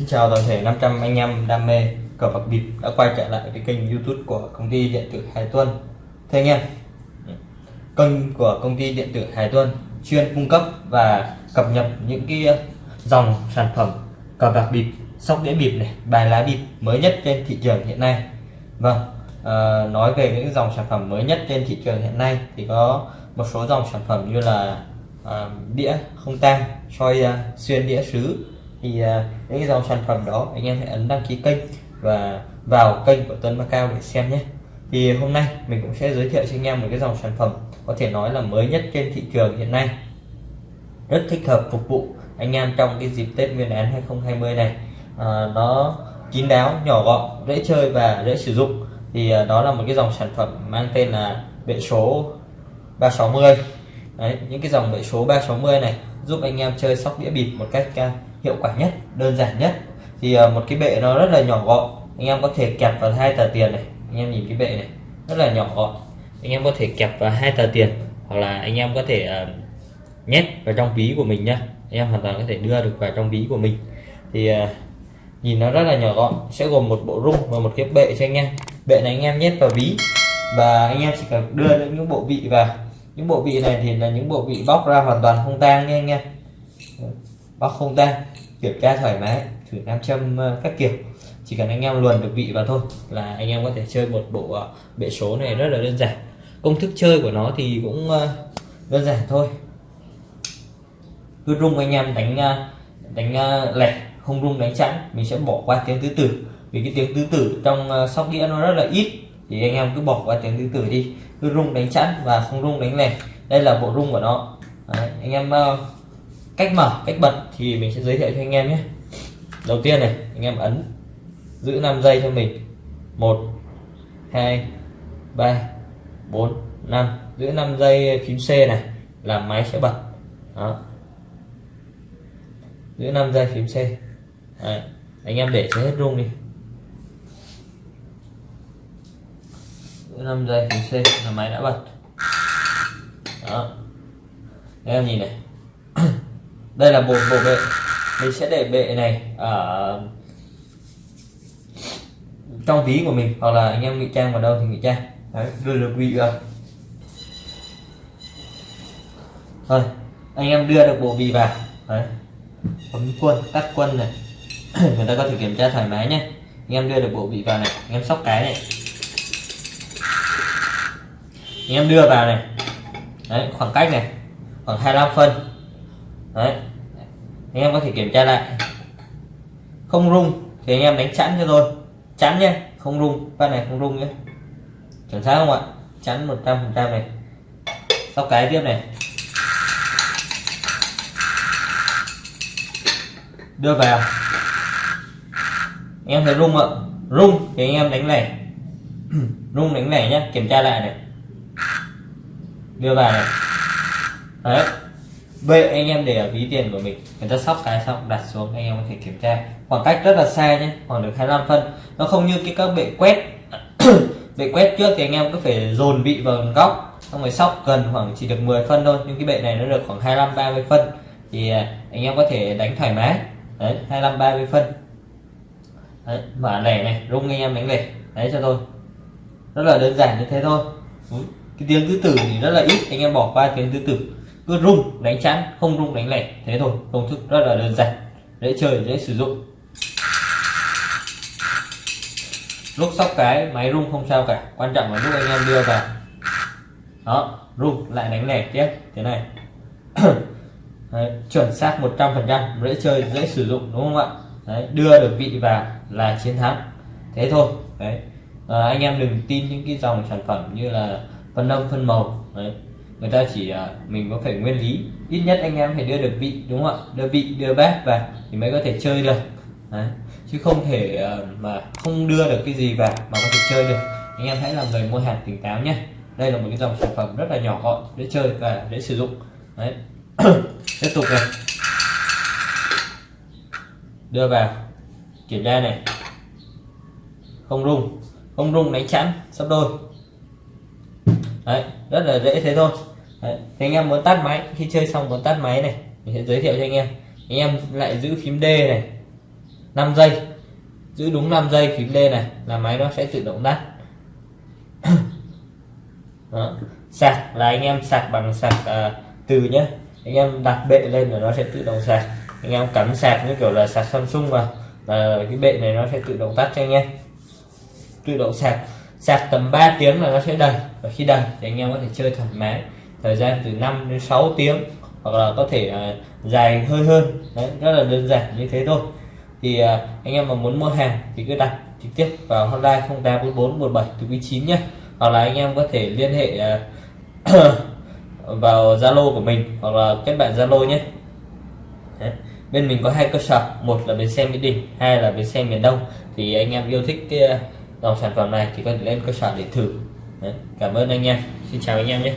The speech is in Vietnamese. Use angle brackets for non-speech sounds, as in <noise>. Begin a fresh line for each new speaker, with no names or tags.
xin chào toàn thể 500 anh em đam mê cờ bạc bịp đã quay trở lại cái kênh YouTube của công ty điện tử Hải Tuân. Thế anh em, kênh của công ty điện tử Hải Tuân chuyên cung cấp và cập nhật những cái dòng sản phẩm cờ bạc bịp, sóc đĩa bịp này, bài lá bịp mới nhất trên thị trường hiện nay. Vâng, à, nói về những dòng sản phẩm mới nhất trên thị trường hiện nay thì có một số dòng sản phẩm như là à, đĩa không tang, soi à, xuyên đĩa sứ thì à, những cái dòng sản phẩm đó anh em hãy ấn đăng ký kênh và vào kênh của Tuấn Macao để xem nhé. Thì hôm nay mình cũng sẽ giới thiệu cho anh em một cái dòng sản phẩm có thể nói là mới nhất trên thị trường hiện nay. Rất thích hợp phục vụ anh em trong cái dịp Tết Nguyên đán 2020 này. À, nó kín đáo nhỏ gọn dễ chơi và dễ sử dụng. Thì à, đó là một cái dòng sản phẩm mang tên là bệ số 360 Đấy, những cái dòng bệ số 360 này giúp anh em chơi sóc đĩa bịp một cách à, hiệu quả nhất đơn giản nhất. Thì à, một cái bệ nó rất là nhỏ gọn. Anh em có thể kẹp vào hai tờ tiền này. Anh em nhìn cái bệ này rất là nhỏ gọn. Anh em có thể kẹp vào hai tờ tiền hoặc là anh em có thể uh, nhét vào trong ví của mình nhá. Anh em hoàn toàn có thể đưa được vào trong ví của mình. Thì uh, nhìn nó rất là nhỏ gọn sẽ gồm một bộ rung và một cái bệ cho anh em. Bệ này anh em nhét vào ví và anh em chỉ cần đưa những bộ vị vào những bộ vị này thì là những bộ vị bóc ra hoàn toàn không tang nha anh em bóc không tang kiểm tra thoải mái, thử nam châm ờ, các kiểu. Chỉ cần anh em luồn được vị vào thôi là anh em có thể chơi một bộ ờ, bệ số này rất là đơn giản. Công thức chơi của nó thì cũng ờ, đơn giản thôi. Cứ rung anh em đánh đánh lẻ, không rung đánh chẵn, mình sẽ bỏ qua tiếng tứ tử. Vì cái tiếng tứ tử trong sóc đĩa nó rất là ít thì anh em cứ bỏ qua tiếng thứ tử đi. Cứ rung đánh chẵn và không rung đánh lẻ đây là bộ rung của nó. Đấy, anh em ờ, cách mở cách bật thì mình sẽ giới thiệu cho anh em nhé. Đầu tiên này anh em ấn giữ 5 giây cho mình. 1 2 3 4 5 giữ 5 giây phím C này là máy sẽ bật. Đó. Giữ 5 giây phím C. Đấy. anh em để cho hết rung đi. 5 giây, thì C, là máy đã bật. Đó. Anh em nhìn này. <coughs> Đây là bộ bộ bệ. Mình sẽ để bệ này ở trong ví của mình, hoặc là anh em ngụy trang vào đâu thì ngụy trang. Đấy, đưa được vị vào. Thôi, anh em đưa được bộ vị vào. Đấy. Bấm quân tắt quân này. <coughs> Người ta có thể kiểm tra thoải mái nhé. Anh em đưa được bộ vị vào này, anh em sóc cái này anh em đưa vào này. Đấy, khoảng cách này, khoảng 25 phân. Đấy. Anh em có thể kiểm tra lại. Không rung, thì anh em đánh chắn cho tôi. Chắn nhé, không rung con này không rung nhé. Chuẩn xác không ạ? Chắn 100 phần trăm này. Sau cái tiếp này. Đưa vào. Anh em thấy rung ạ. Rung thì anh em đánh lẻ. <clears throat> Rung đánh lẻ nhé kiểm tra lại này đưa vào này. Đấy. Vậy anh em để ở ví tiền của mình. Người ta sóc cái xong đặt xuống anh em có thể kiểm tra. Khoảng cách rất là xa nhé khoảng được 25 phân. Nó không như cái các bệ quét. <coughs> Bệ quét trước thì anh em cứ phải dồn bị vào góc xong rồi sóc gần khoảng chỉ được 10 phân thôi. Nhưng cái bệ này nó được khoảng 25 30 phân. Thì à, anh em có thể đánh thoải mái. Đấy 25 30 phân. Đấy, mở lẻ này rung anh em đánh lẻ. Đấy cho tôi. Rất là đơn giản như thế thôi cái tiếng tứ tử thì rất là ít anh em bỏ qua tiếng tứ tử. Cứ rung đánh chắn không rung đánh lẻ thế thôi công thức rất là đơn giản dễ chơi dễ sử dụng. Lúc sóc cái máy rung không sao cả quan trọng là lúc anh em đưa vào. Đó rung lại đánh lẻ tiếp thế này. <coughs> Đấy, chuẩn xác 100% dễ chơi dễ sử dụng đúng không ạ? Đấy, đưa được vị vào là chiến thắng thế thôi. Đấy à, anh em đừng tin những cái dòng sản phẩm như là phân âm, phân màu. Đấy. Người ta chỉ à, mình có phải nguyên lý. Ít nhất anh em phải đưa được vị, đúng không ạ? Đưa vị, đưa bát vào thì mới có thể chơi được. Đấy. chứ không thể à, mà không đưa được cái gì vào mà có thể chơi được. Anh em hãy làm người mua hàng tỉnh táo nhé. Đây là một cái dòng sản phẩm rất là nhỏ gọn để chơi và để sử dụng. Đấy. <coughs> Tiếp tục này. Đưa vào. Kiểm tra này. Không rung. Không rung, đánh chắn sắp đôi đấy rất là dễ thế thôi. Đấy. thì anh em muốn tắt máy khi chơi xong muốn tắt máy này mình sẽ giới thiệu cho anh em. Anh em lại giữ phím D này 5 giây. Giữ đúng 5 giây phím D này là máy nó sẽ tự động tắt. <coughs> Đó. sạc là anh em sạc bằng sạc à, từ nhé anh em đặt bệ lên là nó sẽ tự động sạc. Anh em cắm sạc như kiểu là sạc Samsung vào là cái bệ này nó sẽ tự động tắt cho anh em. Tự động sạc sạc tầm 3 tiếng là nó sẽ đầy. Và khi đầy thì anh em có thể chơi thoải mái. Thời gian từ 5 đến 6 tiếng. Hoặc là có thể uh, dài hơi hơn. Đấy, rất là đơn giản như thế thôi. Thì uh, anh em mà muốn mua hàng thì cứ đặt trực tiếp vào hotline 0844 17 từ quý 9 nhé hoặc là anh em có thể liên hệ uh, <coughs> vào Zalo của mình hoặc là kết bạn Zalo nhé. Đấy. bên mình có hai cơ sở. Một là bến xe Mỹ Đình hai là bến xe miền Đông. Thì anh em yêu thích cái dòng sản phẩm này thì có thể lên cơ sở để thử Đấy. cảm ơn anh em xin chào anh em nhé